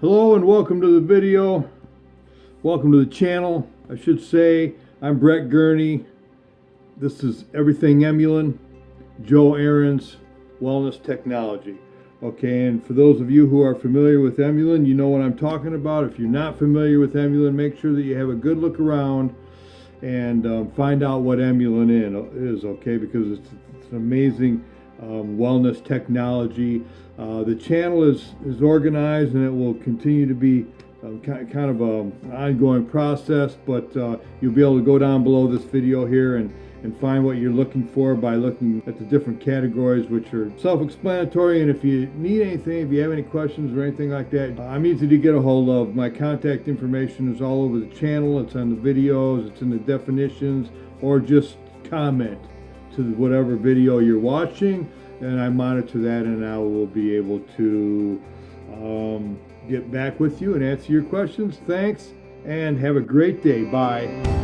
welcome to the video. Welcome to the channel. I should say, I'm Brett Gurney. This is Everything Emulin, Joe Aaron's Wellness Technology. Okay, and for those of you who are familiar with Emulin, you know what I'm talking about. If you're not familiar with Emulin, make sure that you have a good look around and um, find out what Emulin is, okay, because it's, it's an amazing um, wellness technology. Uh, the channel is, is organized and it will continue to be um, kind, kind of an ongoing process, but uh, you'll be able to go down below this video here and, and find what you're looking for by looking at the different categories, which are self-explanatory. And if you need anything, if you have any questions or anything like that, I'm easy to get a hold of. My contact information is all over the channel. It's on the videos, it's in the definitions, or just comment to whatever video you're watching and I monitor that and I will be able to um, get back with you and answer your questions. Thanks and have a great day. Bye.